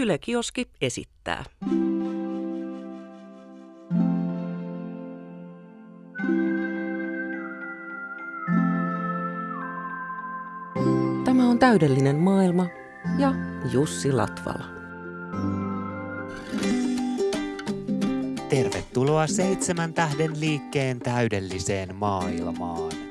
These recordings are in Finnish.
Yle Kioski esittää. Tämä on täydellinen maailma ja Jussi Latvala. Tervetuloa seitsemän tähden liikkeen täydelliseen maailmaan.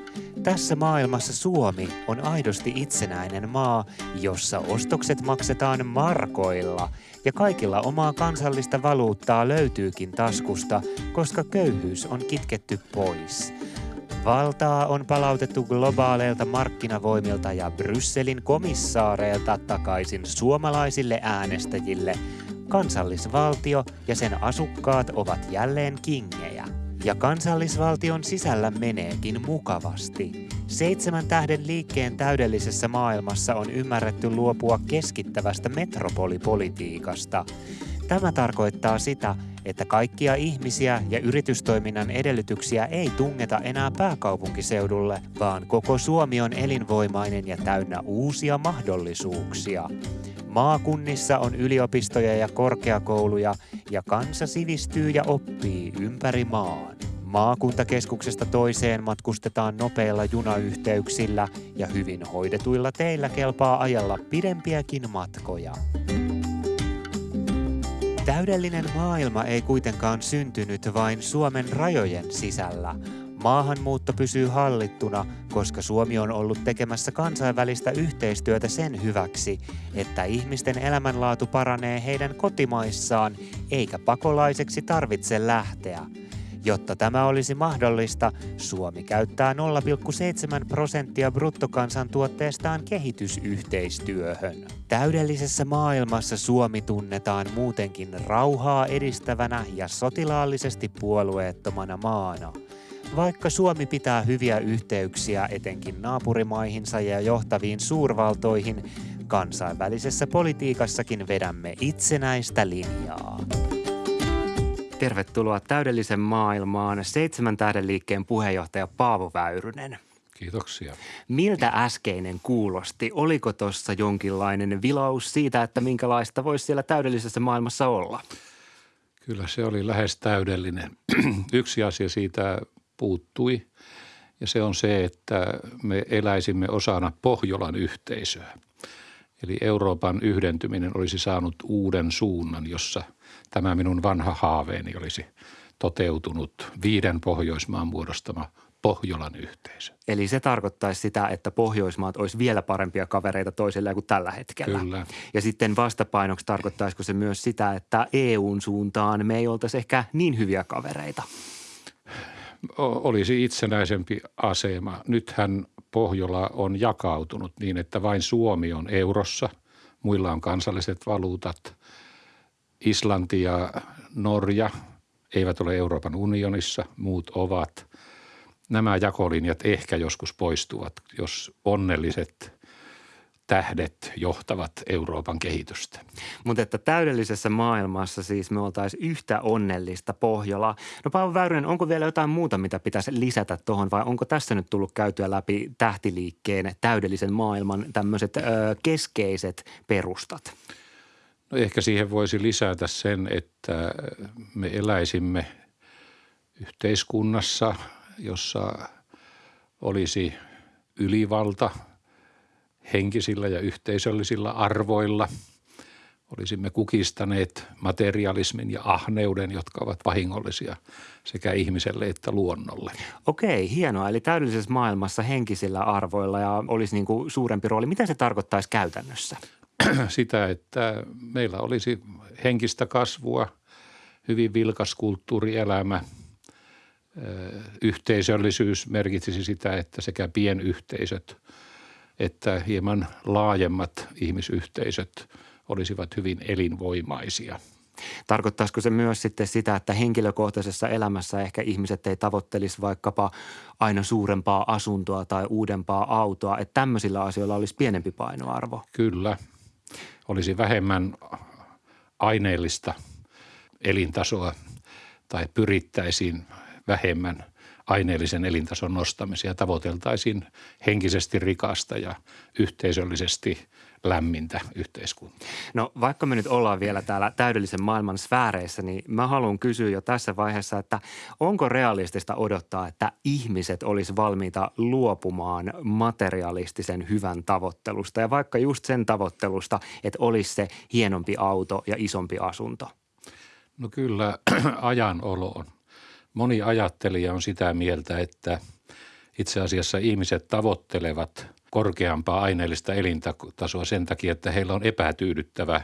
Tässä maailmassa Suomi on aidosti itsenäinen maa, jossa ostokset maksetaan markoilla ja kaikilla omaa kansallista valuuttaa löytyykin taskusta, koska köyhyys on kitketty pois. Valtaa on palautettu globaaleilta markkinavoimilta ja Brysselin komissaareilta takaisin suomalaisille äänestäjille. Kansallisvaltio ja sen asukkaat ovat jälleen kingejä. Ja kansallisvaltion sisällä meneekin mukavasti. Seitsemän tähden liikkeen täydellisessä maailmassa on ymmärretty luopua keskittävästä metropolipolitiikasta. Tämä tarkoittaa sitä, että kaikkia ihmisiä ja yritystoiminnan edellytyksiä ei tungeta enää pääkaupunkiseudulle, vaan koko Suomi on elinvoimainen ja täynnä uusia mahdollisuuksia. Maakunnissa on yliopistoja ja korkeakouluja ja kansa sivistyy ja oppii ympäri maan. Maakuntakeskuksesta toiseen matkustetaan nopeilla junayhteyksillä ja hyvin hoidetuilla teillä kelpaa ajalla pidempiäkin matkoja. Täydellinen maailma ei kuitenkaan syntynyt vain Suomen rajojen sisällä. Maahanmuutto pysyy hallittuna, koska Suomi on ollut tekemässä kansainvälistä yhteistyötä sen hyväksi, että ihmisten elämänlaatu paranee heidän kotimaissaan, eikä pakolaiseksi tarvitse lähteä. Jotta tämä olisi mahdollista, Suomi käyttää 0,7 prosenttia bruttokansantuotteestaan kehitysyhteistyöhön. Täydellisessä maailmassa Suomi tunnetaan muutenkin rauhaa edistävänä ja sotilaallisesti puolueettomana maana. Vaikka Suomi pitää hyviä yhteyksiä etenkin naapurimaihinsa ja johtaviin suurvaltoihin, kansainvälisessä politiikassakin vedämme itsenäistä linjaa. Tervetuloa täydellisen maailmaan seitsemän tähden liikkeen puheenjohtaja Paavo Väyrynen. Kiitoksia. Miltä äskeinen kuulosti? Oliko tuossa jonkinlainen vilaus siitä, että minkälaista voisi siellä täydellisessä maailmassa olla? Kyllä se oli lähes täydellinen. Yksi asia siitä puuttui ja se on se, että me eläisimme osana Pohjolan yhteisöä. Eli Euroopan yhdentyminen olisi saanut uuden suunnan, jossa – tämä minun vanha haaveeni olisi toteutunut viiden Pohjoismaan muodostama Pohjolan yhteisö. Eli se tarkoittaisi sitä, että Pohjoismaat olisi vielä parempia kavereita toisilleen kuin tällä hetkellä. Kyllä. Ja sitten vastapainoksi tarkoittaisiko se myös sitä, että EUn suuntaan me ei oltaisi ehkä niin hyviä kavereita? Olisi itsenäisempi asema. Nythän Pohjola on jakautunut niin, että vain Suomi on eurossa, muilla on kansalliset valuutat – Islanti ja Norja eivät ole Euroopan unionissa, muut ovat. Nämä jakolinjat ehkä joskus poistuvat, jos onnelliset tähdet johtavat Euroopan kehitystä. Mutta että täydellisessä maailmassa siis me oltaisiin yhtä onnellista Pohjola. No Paavo Väyrynen, onko vielä jotain muuta, mitä pitäisi lisätä tuohon vai onko tässä nyt tullut käytyä läpi tähtiliikkeen täydellisen maailman tämmöiset keskeiset perustat? No ehkä siihen voisi lisätä sen, että me eläisimme yhteiskunnassa, jossa olisi ylivalta henkisillä ja yhteisöllisillä arvoilla. Olisimme kukistaneet materialismin ja ahneuden, jotka ovat vahingollisia sekä ihmiselle että luonnolle. Okei, hienoa. Eli täydellisessä maailmassa henkisillä arvoilla ja olisi niin kuin suurempi rooli. Mitä se tarkoittaisi käytännössä? sitä, että meillä olisi henkistä kasvua, hyvin vilkas kulttuurielämä. Yhteisöllisyys merkitsisi sitä, että sekä pienyhteisöt että hieman laajemmat ihmisyhteisöt olisivat hyvin elinvoimaisia. Tarkoittaisiko se myös sitten sitä, että henkilökohtaisessa elämässä ehkä ihmiset ei tavoittelisi vaikkapa aina suurempaa asuntoa tai uudempaa autoa, että tämmöisillä asioilla olisi pienempi painoarvo? Kyllä, olisi vähemmän aineellista elintasoa tai pyrittäisiin vähemmän aineellisen elintason nostamisia. Tavoiteltaisiin henkisesti rikasta ja yhteisöllisesti lämmintä yhteiskuntaa. No vaikka me nyt ollaan vielä täällä täydellisen maailman sfääreissä, niin mä haluan kysyä jo tässä vaiheessa, että onko realistista odottaa, että ihmiset olisi valmiita luopumaan materialistisen hyvän tavoittelusta ja vaikka just sen tavoittelusta, että olisi se hienompi auto ja isompi asunto? No kyllä ajan oloon. Moni ajattelija on sitä mieltä, että itse asiassa ihmiset tavoittelevat korkeampaa aineellista elintasoa sen takia, että heillä on epätyydyttävä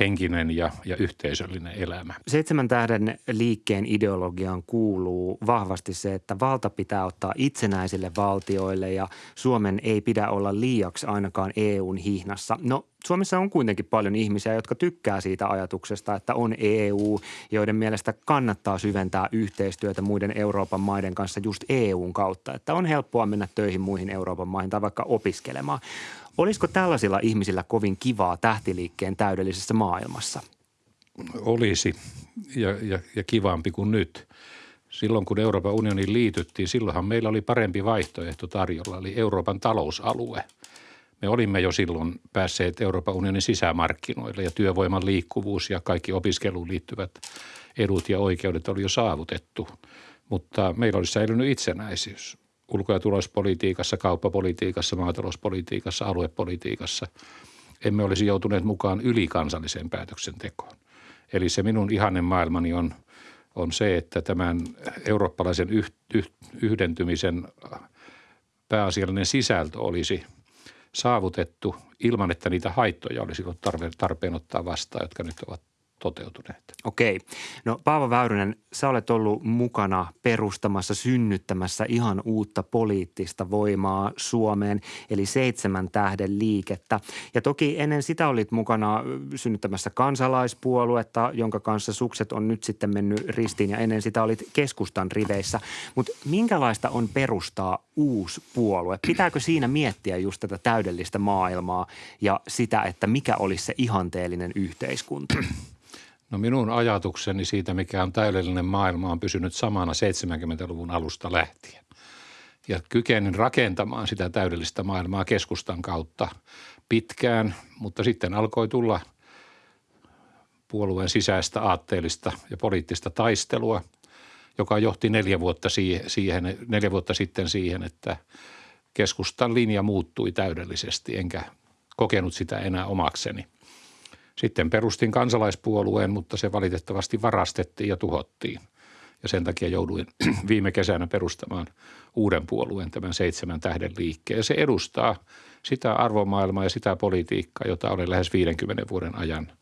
henkinen ja, ja yhteisöllinen elämä. Seitsemän tähden liikkeen ideologiaan kuuluu vahvasti se, että valta pitää ottaa itsenäisille valtioille ja Suomen ei pidä olla liiaksi ainakaan EUn hihnassa. No Suomessa on kuitenkin paljon ihmisiä, jotka tykkää siitä ajatuksesta, että on EU, joiden mielestä kannattaa syventää yhteistyötä muiden Euroopan maiden kanssa just EUn kautta. Että on helppoa mennä töihin muihin Euroopan maihin tai vaikka opiskelemaan. Olisiko tällaisilla ihmisillä kovin kivaa tähtiliikkeen täydellisessä maailmassa? Olisi ja, ja, ja kivampi kuin nyt. Silloin kun Euroopan unioniin liityttiin, silloinhan meillä oli parempi vaihtoehto tarjolla, eli Euroopan talousalue. Me olimme jo silloin päässeet Euroopan unionin sisämarkkinoille ja työvoiman liikkuvuus ja kaikki opiskeluun liittyvät edut ja oikeudet oli jo saavutettu. Mutta meillä olisi säilynyt itsenäisyys ulko- ja turvallisuuspolitiikassa, kauppapolitiikassa, maatalouspolitiikassa, aluepolitiikassa. Emme olisi joutuneet mukaan ylikansalliseen päätöksentekoon. Eli se minun ihanen maailmani on, on se, että tämän eurooppalaisen yh, yh, yhdentymisen pääasiallinen sisältö olisi saavutettu ilman, että niitä haittoja olisi ollut tarpeen ottaa vastaan, jotka nyt ovat toteutuneet. Okei. No Paavo Väyrynen, sä olet ollut mukana perustamassa, synnyttämässä ihan uutta poliittista voimaa Suomeen, eli seitsemän tähden liikettä. Ja toki ennen sitä olit mukana synnyttämässä kansalaispuoluetta, jonka kanssa sukset on nyt sitten mennyt ristiin ja ennen sitä olit keskustan riveissä. Mutta minkälaista on perustaa uusi puolue? Pitääkö siinä miettiä just tätä täydellistä maailmaa ja sitä, että mikä olisi se ihanteellinen yhteiskunta? No minun ajatukseni siitä, mikä on täydellinen maailma, on pysynyt samana 70-luvun alusta lähtien. Ja kykenin rakentamaan sitä täydellistä maailmaa keskustan kautta pitkään, mutta sitten alkoi tulla puolueen sisäistä aatteellista ja poliittista taistelua, joka johti neljä vuotta, siihen, neljä vuotta sitten siihen, että keskustan linja muuttui täydellisesti, enkä kokenut sitä enää omakseni – sitten perustin kansalaispuolueen, mutta se valitettavasti varastettiin ja tuhottiin. Ja sen takia jouduin viime kesänä perustamaan uuden puolueen, tämän seitsemän tähden liikkeen. Ja se edustaa sitä arvomaailmaa ja sitä politiikkaa, jota olen lähes 50 vuoden ajan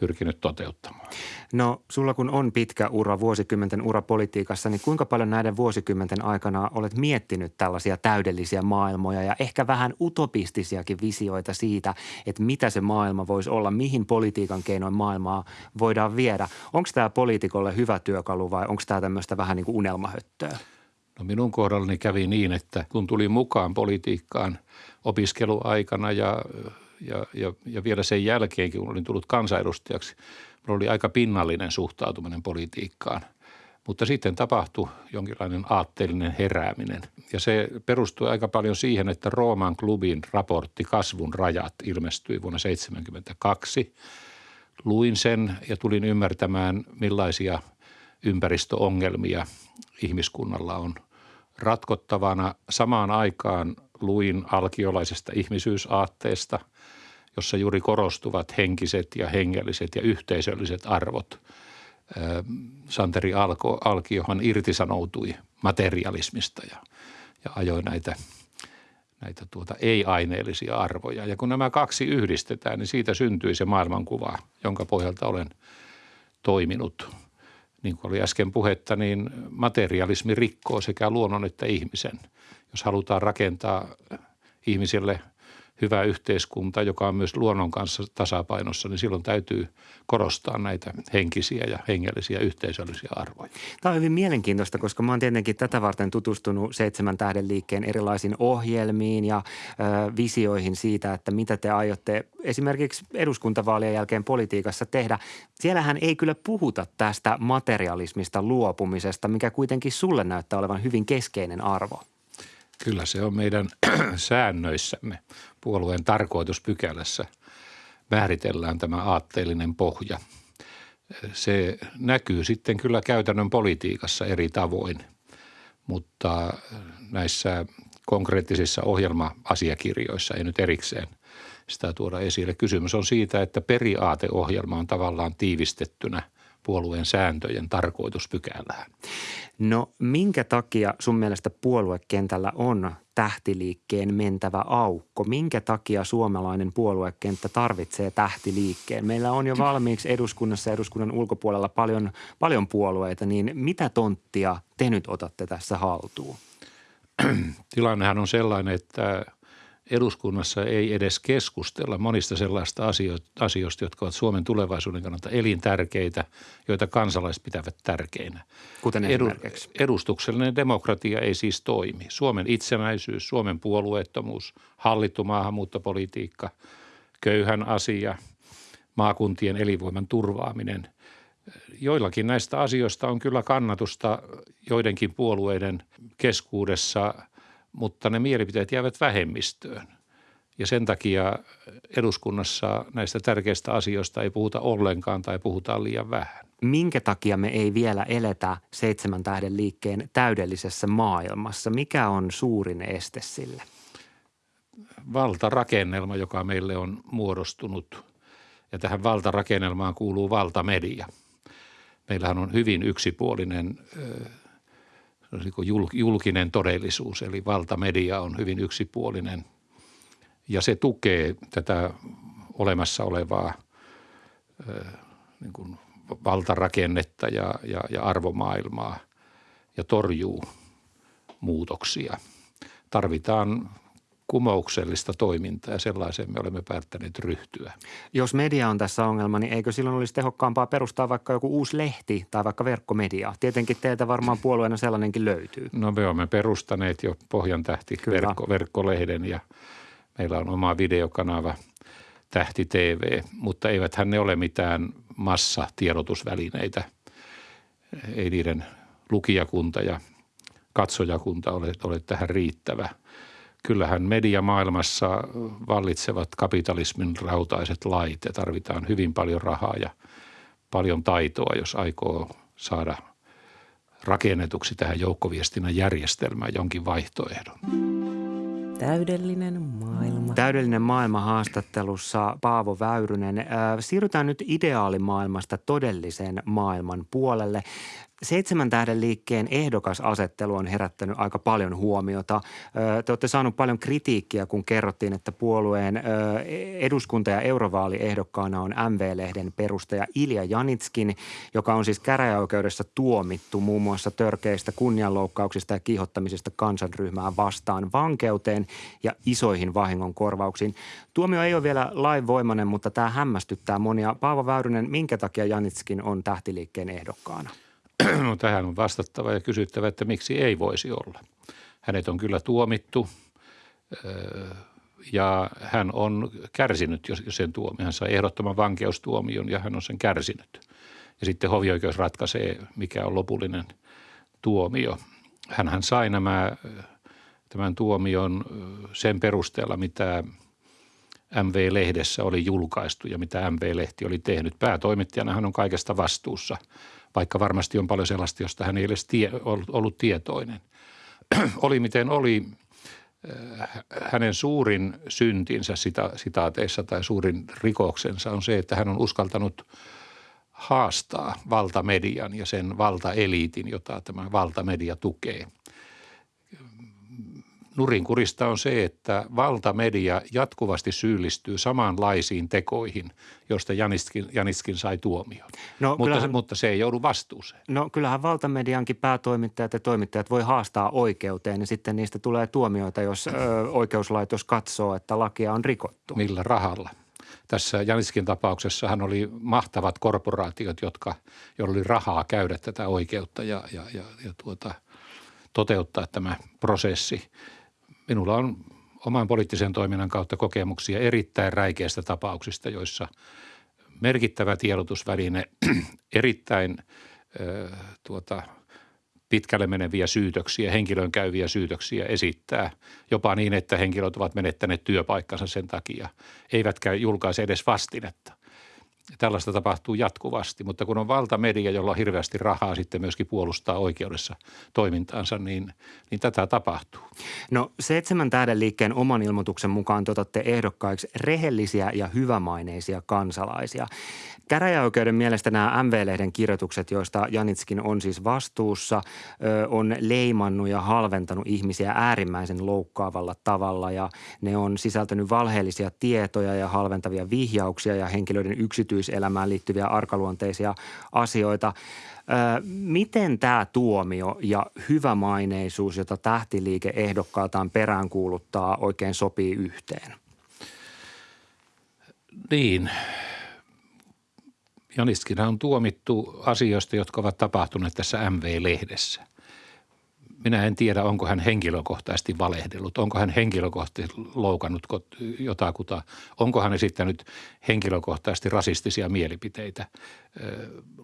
pyrkinyt toteuttamaan. No sulla kun on pitkä ura, vuosikymmenten ura politiikassa, niin kuinka paljon näiden vuosikymmenten aikana olet miettinyt tällaisia täydellisiä maailmoja ja ehkä vähän utopistisiakin visioita siitä, että mitä se maailma voisi olla, mihin politiikan keinoin maailmaa voidaan viedä. Onko tämä poliitikolle hyvä työkalu vai onko tämä tämmöistä vähän niin kuin unelmahöttöä? No minun kohdallani kävi niin, että kun tuli mukaan politiikkaan opiskeluaikana ja ja, ja, ja vielä sen jälkeenkin, kun olin tullut kansanedustajaksi, minulla oli aika pinnallinen suhtautuminen politiikkaan. Mutta sitten tapahtui jonkinlainen aatteellinen herääminen. Ja se perustui aika paljon siihen, että Rooman klubin raportti Kasvun rajat ilmestyi vuonna 1972. Luin sen ja tulin ymmärtämään, millaisia ympäristöongelmia ihmiskunnalla on ratkottavana. Samaan aikaan luin alkiolaisesta ihmisyysaatteesta – jossa juuri korostuvat henkiset ja hengelliset ja yhteisölliset arvot. Santeri Alko, Alkiohan irtisanoutui materialismista ja, ja ajoi näitä, näitä tuota ei-aineellisia arvoja. Ja kun nämä kaksi yhdistetään, niin siitä syntyi se maailmankuva, jonka pohjalta olen toiminut. Niin kuin oli äsken puhetta, niin materialismi rikkoo sekä luonnon että ihmisen. Jos halutaan rakentaa ihmisille – hyvä yhteiskunta, joka on myös luonnon kanssa tasapainossa, niin silloin täytyy korostaa näitä henkisiä ja hengellisiä yhteisöllisiä arvoja. Tämä on hyvin mielenkiintoista, koska mä oon tietenkin tätä varten tutustunut Seitsemän tähden liikkeen erilaisiin ohjelmiin ja ö, visioihin siitä, että mitä te aiotte esimerkiksi eduskuntavaalien jälkeen politiikassa tehdä. Siellähän ei kyllä puhuta tästä materialismista luopumisesta, mikä kuitenkin sulle näyttää olevan hyvin keskeinen arvo. Kyllä se on meidän säännöissämme puolueen tarkoituspykälässä – määritellään tämä aatteellinen pohja. Se näkyy sitten kyllä käytännön politiikassa eri tavoin, mutta näissä konkreettisissa ohjelma-asiakirjoissa ei nyt erikseen sitä tuoda esille. Kysymys on siitä, että periaateohjelma on tavallaan tiivistettynä puolueen sääntöjen tarkoituspykälään. No minkä takia sun mielestä puoluekentällä on tähtiliikkeen mentävä aukko? Minkä takia suomalainen puoluekenttä tarvitsee tähtiliikkeen? Meillä on jo valmiiksi eduskunnassa ja eduskunnan ulkopuolella paljon, paljon puolueita, niin mitä tonttia te nyt otatte tässä haltuun? Tilannehan on sellainen, että eduskunnassa ei edes keskustella monista sellaista asioista, jotka ovat Suomen tulevaisuuden kannalta elintärkeitä, joita kansalaiset pitävät tärkeinä. Kuten esimerkiksi? Edustuksellinen demokratia ei siis toimi. Suomen itsenäisyys, Suomen puolueettomuus, hallittu maahanmuuttopolitiikka, köyhän asia, maakuntien elinvoiman turvaaminen. Joillakin näistä asioista on kyllä kannatusta joidenkin puolueiden keskuudessa – mutta ne mielipiteet jäävät vähemmistöön. Ja sen takia eduskunnassa näistä tärkeistä asioista ei puhuta ollenkaan tai puhutaan liian vähän. Minkä takia me ei vielä eletä seitsemän tähden liikkeen täydellisessä maailmassa? Mikä on suurin este sille? Valtarakennelma, joka meille on muodostunut. Ja tähän valtarakennelmaan kuuluu valtamedia. Meillähän on hyvin yksipuolinen julkinen todellisuus, eli valtamedia on hyvin yksipuolinen ja se tukee tätä olemassa olevaa niin kuin valtarakennetta ja, ja, ja arvomaailmaa ja torjuu muutoksia. Tarvitaan kumouksellista toimintaa ja sellaiseen me olemme päättäneet ryhtyä. Jos media on tässä ongelma, niin eikö silloin olisi tehokkaampaa perustaa vaikka joku uusi lehti tai vaikka verkkomedia? Tietenkin teiltä varmaan puolueena sellainenkin löytyy. No me olemme perustaneet jo Pohjan tähti verkko, verkkolehden ja meillä on oma videokanava Tähti TV, mutta eiväthän ne ole mitään massatiedotusvälineitä. Ei niiden lukijakunta ja katsojakunta ole, ole tähän riittävä – kyllähän mediamaailmassa vallitsevat kapitalismin rautaiset lait ja tarvitaan hyvin paljon rahaa ja paljon taitoa, jos aikoo saada rakennetuksi tähän joukkoviestinnän järjestelmään jonkin vaihtoehdon. Täydellinen maailma. Täydellinen maailma haastattelussa Paavo Väyrynen. Siirrytään nyt ideaalimaailmasta todellisen maailman puolelle. Seitsemän tähden liikkeen ehdokasasettelu on herättänyt aika paljon huomiota. Te olette saaneet paljon kritiikkiä, kun kerrottiin, että puolueen eduskunta- ja eurovaaliehdokkaana on MV-lehden perustaja Ilja Janitskin, joka on siis käräjäoikeudessa tuomittu muun muassa törkeistä kunnianloukkauksista ja kiihottamisesta kansanryhmää vastaan vankeuteen ja isoihin vahingonkorvauksiin. Tuomio ei ole vielä lainvoimainen, mutta tämä hämmästyttää monia. Paavo Väyrynen, minkä takia Janitskin on tähtiliikkeen ehdokkaana? No, tähän on vastattava ja kysyttävä, että miksi ei voisi olla. Hänet on kyllä tuomittu ja hän on kärsinyt sen tuomion. Hän sai ehdottoman vankeustuomion ja hän on sen kärsinyt. Ja sitten hovioikeus ratkaisee, mikä on lopullinen tuomio. Hänhän sai nämä, tämän tuomion sen perusteella, mitä MV-lehdessä oli julkaistu ja mitä MV-lehti oli tehnyt. Päätoimittajana hän on kaikesta vastuussa – vaikka varmasti on paljon sellaista, josta hän ei edes tie, ollut, ollut tietoinen. oli miten oli, äh, hänen suurin syntinsä sita, sitaateissa tai suurin rikoksensa on se, että hän on uskaltanut haastaa valtamedian ja sen valtaeliitin, jota tämä valtamedia tukee – nurinkurista on se, että valtamedia jatkuvasti syyllistyy samanlaisiin tekoihin, josta Janitskin, Janitskin sai tuomion. No, mutta, kyllähän, mutta se ei joudu vastuuseen. No kyllähän valtamediankin päätoimittajat ja toimittajat voi haastaa oikeuteen ja sitten niistä tulee tuomioita, jos ö, oikeuslaitos katsoo, että lakia on rikottu. Millä rahalla? Tässä Janitskin tapauksessa hän oli mahtavat korporaatiot, jotka, joilla oli rahaa käydä tätä oikeutta ja, ja, ja, ja tuota, toteuttaa tämä prosessi – minulla on oman poliittisen toiminnan kautta kokemuksia erittäin räikeistä tapauksista, joissa merkittävä tiedotusväline erittäin äh, tuota, pitkälle meneviä syytöksiä, henkilön käyviä syytöksiä esittää. Jopa niin, että henkilöt ovat menettäneet työpaikkansa sen takia, eivätkä julkaise edes vastinetta. Tällaista tapahtuu jatkuvasti, mutta kun on valtamedia, jolla on hirveästi rahaa sitten myöskin puolustaa oikeudessa toimintaansa, niin, niin tätä tapahtuu. No seitsemän tähden liikkeen oman ilmoituksen mukaan te otatte ehdokkaiksi rehellisiä ja hyvämaineisia kansalaisia. Käräjäoikeuden mielestä nämä MV-lehden kirjoitukset, joista Janitskin on siis vastuussa, on leimannut ja halventanut ihmisiä äärimmäisen loukkaavalla tavalla ja ne on sisältänyt valheellisia tietoja ja halventavia vihjauksia ja henkilöiden yksityiselämään liittyviä arkaluonteisia asioita. Miten tämä tuomio ja hyvämaineisuus, jota tähtiliike ehdokkaaltaan peräänkuuluttaa, oikein sopii yhteen? Niin, Janistkin on tuomittu asioista, jotka ovat tapahtuneet tässä MV-lehdessä. Minä en tiedä, onko hän henkilökohtaisesti valehdellut, onko hän henkilökohtaisesti loukannut jotakuta, onko hän esittänyt henkilökohtaisesti rasistisia mielipiteitä.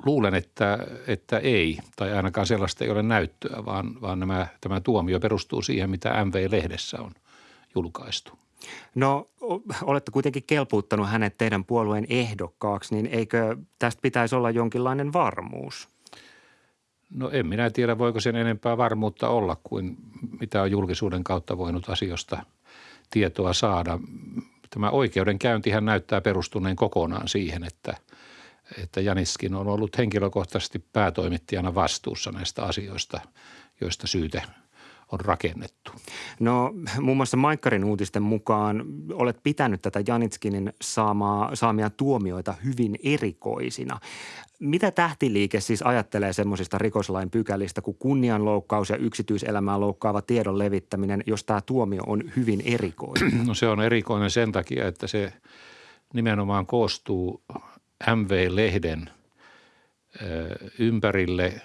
Luulen, että, että ei, tai ainakaan sellaista ei ole näyttöä, vaan, vaan nämä, tämä tuomio perustuu siihen, mitä MV-lehdessä on julkaistu. No olette kuitenkin kelpuuttanut hänet teidän puolueen ehdokkaaksi, niin eikö tästä pitäisi olla jonkinlainen varmuus? No en minä tiedä, voiko sen enempää varmuutta olla kuin mitä on julkisuuden kautta voinut asioista tietoa saada. Tämä oikeudenkäyntihän näyttää perustuneen kokonaan siihen, että, että Janiskin on ollut henkilökohtaisesti päätoimittajana vastuussa näistä asioista, joista syyte on rakennettu? No muun muassa Maikkarin uutisten mukaan olet pitänyt tätä Janitskinin saamaa, saamia tuomioita hyvin erikoisina. Mitä tähtiliike siis ajattelee semmoisista rikoslain pykälistä kuin kunnianloukkaus ja yksityiselämää loukkaava tiedon levittäminen, jos tämä tuomio on hyvin erikoinen? No se on erikoinen sen takia, että se nimenomaan koostuu MV-lehden ympärille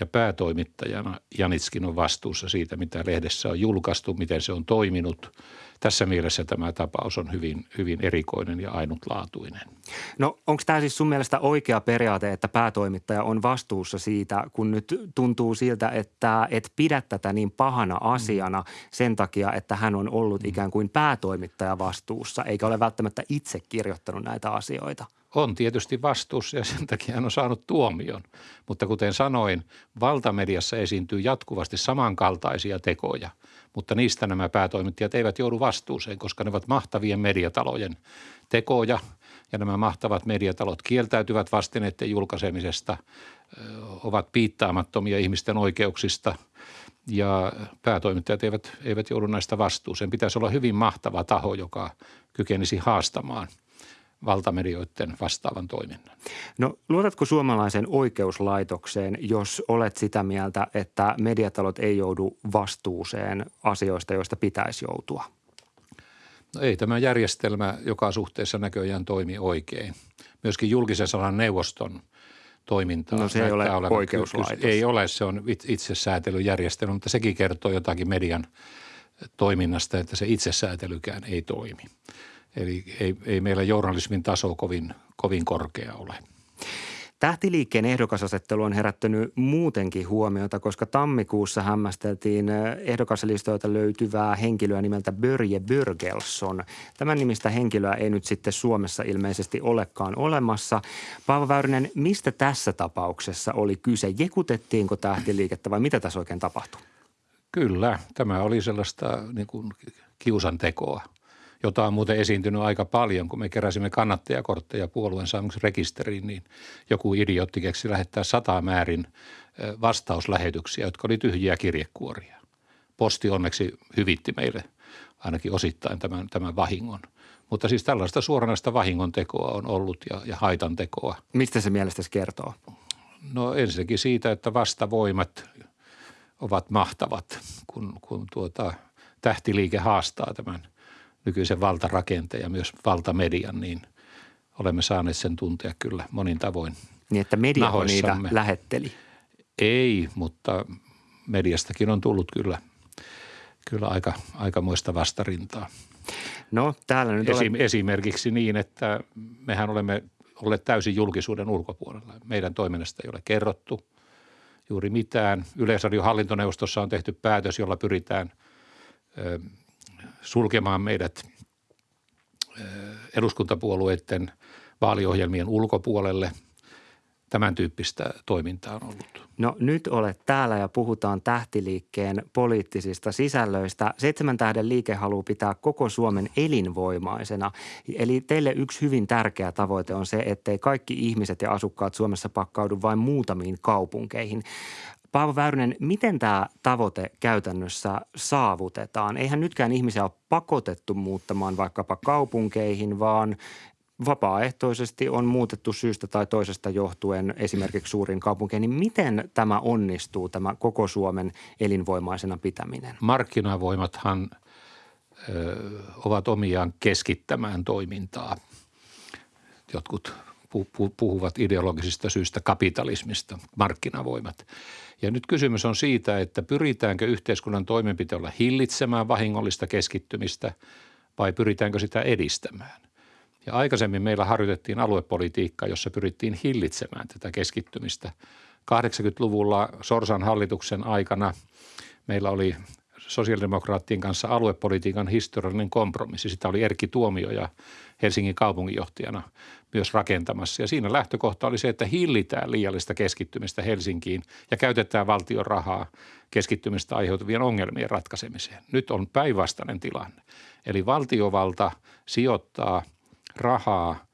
ja päätoimittajana Janitskin on vastuussa siitä, mitä lehdessä on julkaistu, miten se on toiminut. Tässä mielessä tämä tapaus on hyvin, hyvin erikoinen ja ainutlaatuinen. No onko tämä siis sun mielestä oikea periaate, että päätoimittaja on vastuussa siitä, kun nyt tuntuu siltä, että et pidä tätä niin pahana asiana sen takia, että hän on ollut ikään kuin päätoimittaja vastuussa, eikä ole välttämättä itse kirjoittanut näitä asioita – on tietysti vastuussa ja sen takia hän on saanut tuomion. Mutta kuten sanoin, valtamediassa esiintyy jatkuvasti samankaltaisia tekoja, mutta niistä nämä päätoimittajat eivät joudu vastuuseen, koska ne ovat mahtavien mediatalojen tekoja ja nämä mahtavat mediatalot kieltäytyvät vastineiden julkaisemisesta, ovat piittaamattomia ihmisten oikeuksista ja päätoimittajat eivät, eivät joudu näistä vastuuseen. Pitäisi olla hyvin mahtava taho, joka kykenisi haastamaan – valtamedioiden vastaavan toiminnan. No luotatko suomalaisen oikeuslaitokseen, jos olet sitä mieltä, että mediatalot ei joudu vastuuseen asioista, joista pitäisi joutua? No ei tämä järjestelmä joka suhteessa näköjään toimi oikein. Myöskin julkisen sanan neuvoston toiminta. No se ei ole oikeuslaitos. Ei ole, se on itsesäätelyjärjestelmä, mutta sekin kertoo jotakin median toiminnasta, että se itsesäätelykään ei toimi. Eli ei, ei meillä journalismin taso kovin, kovin korkea ole. Tähtiliikkeen ehdokasasettelu on herättänyt muutenkin huomiota, koska tammikuussa hämmästeltiin ehdokaslistoilta löytyvää henkilöä nimeltä Börje Börgelsson. Tämän nimistä henkilöä ei nyt sitten Suomessa ilmeisesti olekaan olemassa. Paavo Väyrynen, mistä tässä tapauksessa oli kyse? Jekutettiinko tähtiliikettä vai mitä tässä oikein tapahtui? Kyllä, tämä oli sellaista niin kuin kiusantekoa – jota on muuten esiintynyt aika paljon. Kun me keräsimme kannattajakortteja puolueen saamiseksi rekisteriin, niin joku idiootti keksi lähettää sata määrin vastauslähetyksiä, jotka oli tyhjiä kirjekuoria. Posti onneksi hyvitti meille ainakin osittain tämän, tämän vahingon. Mutta siis tällaista suoranaista vahingon tekoa on ollut ja, ja haitan tekoa. Mistä se mielestäsi kertoo? No ensinnäkin siitä, että vastavoimat ovat mahtavat, kun, kun tuota, tähtiliike haastaa tämän – nykyisen valtarakenteen ja myös valtamedian, niin olemme saaneet sen tuntea kyllä monin tavoin Niin, että media niitä lähetteli? Ei, mutta mediastakin on tullut kyllä, kyllä aika, aikamoista vastarintaa. No täällä nyt Esim, olet... Esimerkiksi niin, että mehän olemme olleet täysin julkisuuden ulkopuolella. Meidän toiminnasta ei ole kerrottu juuri mitään. Yleisradion hallintoneuvostossa on tehty päätös, jolla pyritään sulkemaan meidät eduskuntapuolueiden vaaliohjelmien ulkopuolelle – tämän tyyppistä toimintaa on ollut. No nyt olet täällä ja puhutaan tähtiliikkeen poliittisista sisällöistä. Seitsemän tähden liike haluaa pitää koko Suomen elinvoimaisena. Eli teille yksi hyvin tärkeä tavoite on se, ettei kaikki ihmiset ja asukkaat Suomessa pakkaudu vain muutamiin kaupunkeihin. Paavo Väyrynen, miten tämä tavoite käytännössä saavutetaan? Eihän nytkään ihmisiä ole pakotettu muuttamaan vaikkapa kaupunkeihin, vaan vapaaehtoisesti on muutettu syystä tai toisesta johtuen esimerkiksi suurin kaupunkeihin, niin miten tämä onnistuu, tämä koko Suomen elinvoimaisena pitäminen? Markkinavoimathan ö, ovat omiaan keskittämään toimintaa. Jotkut puhuvat ideologisista syistä kapitalismista, markkinavoimat. Ja nyt kysymys on siitä, että pyritäänkö yhteiskunnan toimenpiteellä hillitsemään vahingollista keskittymistä vai pyritäänkö sitä edistämään. Ja aikaisemmin meillä harjoitettiin aluepolitiikkaa, jossa pyrittiin hillitsemään tätä keskittymistä. 80-luvulla Sorsan hallituksen aikana meillä oli sosiaalidemokraattien kanssa aluepolitiikan historiallinen kompromissi. Sitä oli Erkki Tuomio ja Helsingin kaupunginjohtajana myös rakentamassa. Ja siinä lähtökohta oli se, että hillitään liiallista keskittymistä Helsinkiin ja käytetään valtion rahaa keskittymistä aiheutuvien ongelmien ratkaisemiseen. Nyt on päinvastainen tilanne. Eli valtiovalta sijoittaa – rahaa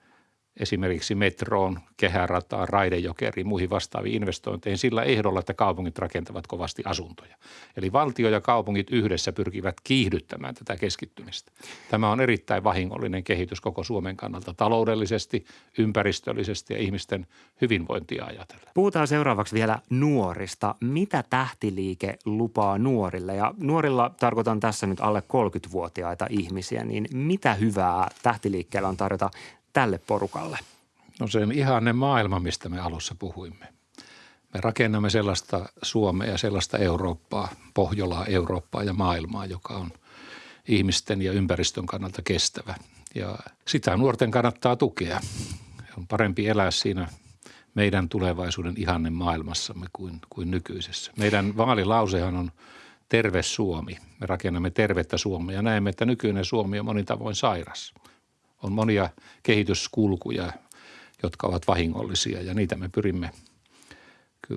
esimerkiksi metroon, kehärataan, raidejokeriin, muihin vastaaviin investointeihin sillä ehdolla, että kaupungit rakentavat kovasti asuntoja. Eli valtio ja kaupungit yhdessä pyrkivät kiihdyttämään tätä keskittymistä. Tämä on erittäin vahingollinen kehitys koko Suomen kannalta taloudellisesti, ympäristöllisesti ja ihmisten hyvinvointia ajatellen. Puhutaan seuraavaksi vielä nuorista. Mitä tähtiliike lupaa nuorille? Ja nuorilla tarkoitan tässä nyt alle 30-vuotiaita ihmisiä, niin mitä hyvää tähtiliikkeellä on tarjota tälle porukalle? No se on ihanne maailma, mistä me alussa puhuimme. Me rakennamme sellaista Suomea ja sellaista Eurooppaa, Pohjolaa, Eurooppaa ja maailmaa, joka on ihmisten ja ympäristön kannalta kestävä. Ja sitä nuorten kannattaa tukea. On parempi elää siinä meidän tulevaisuuden ihanne maailmassamme kuin, kuin nykyisessä. Meidän vaalilausehan on terve Suomi. Me rakennamme tervettä Suomea ja näemme, että nykyinen Suomi on monin tavoin sairas – on monia kehityskulkuja, jotka ovat vahingollisia ja niitä me pyrimme –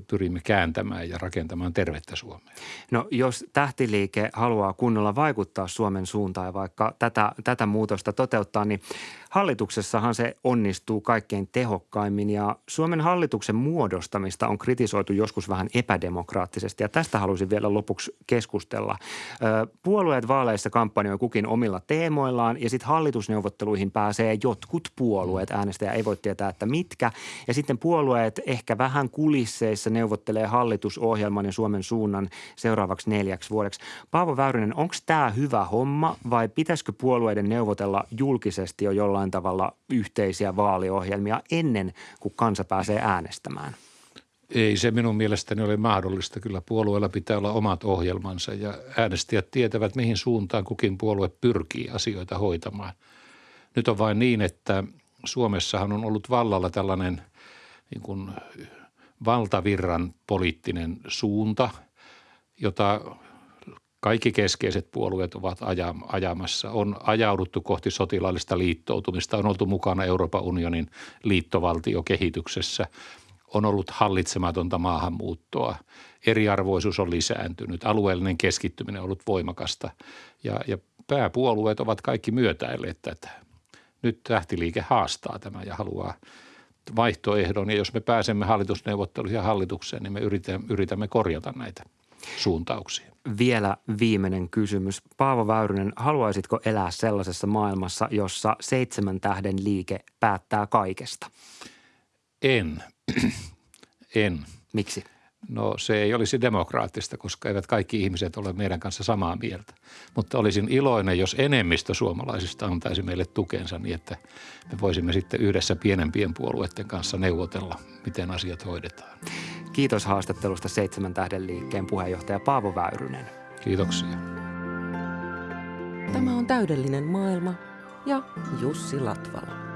pyrimme kääntämään ja rakentamaan tervettä Suomea. No jos tähtiliike haluaa kunnolla vaikuttaa Suomen suuntaan ja vaikka tätä, tätä muutosta toteuttaa, niin hallituksessahan se onnistuu kaikkein tehokkaimmin ja Suomen hallituksen muodostamista on kritisoitu joskus vähän epädemokraattisesti ja tästä haluaisin vielä lopuksi keskustella. Puolueet vaaleissa kampanjoi kukin omilla teemoillaan ja sitten hallitusneuvotteluihin pääsee jotkut puolueet. Äänestäjä ei voi tietää, että mitkä. Ja sitten puolueet ehkä vähän kulisseissa neuvottelee hallitusohjelman ja Suomen suunnan seuraavaksi neljäksi vuodeksi. Paavo Väyrynen, onko tämä hyvä homma vai pitäisikö puolueiden neuvotella julkisesti jo jollain tavalla yhteisiä vaaliohjelmia ennen kuin kansa pääsee äänestämään? Ei se minun mielestäni ole mahdollista. Kyllä puolueella pitää olla omat ohjelmansa ja äänestäjät tietävät, mihin suuntaan kukin puolue pyrkii asioita hoitamaan. Nyt on vain niin, että Suomessahan on ollut vallalla tällainen niin kuin valtavirran poliittinen suunta, jota kaikki keskeiset puolueet ovat ajamassa. On ajauduttu kohti sotilaallista liittoutumista, on oltu mukana Euroopan unionin liittovaltiokehityksessä, on ollut hallitsematonta maahanmuuttoa, eriarvoisuus on lisääntynyt, alueellinen keskittyminen on ollut voimakasta ja, ja pääpuolueet ovat kaikki myötäilleet tätä. Nyt tähtiliike haastaa tämä ja haluaa vaihtoehdon ja jos me pääsemme hallitusneuvotteluihin ja hallitukseen, niin me yritämme, yritämme korjata näitä suuntauksia vielä viimeinen kysymys. Paavo Väyrynen, haluaisitko elää sellaisessa maailmassa, jossa seitsemän tähden liike päättää kaikesta? En. en. Miksi? No se ei olisi demokraattista, koska eivät kaikki ihmiset ole meidän kanssa samaa mieltä. Mutta olisin iloinen, jos enemmistö suomalaisista antaisi meille tukensa niin, että me voisimme sitten yhdessä pienempien puolueiden kanssa neuvotella, miten asiat hoidetaan. Kiitos haastattelusta Seitsemän tähden liikkeen puheenjohtaja Paavo Väyrynen. Kiitoksia. Tämä on täydellinen maailma ja Jussi Latvala.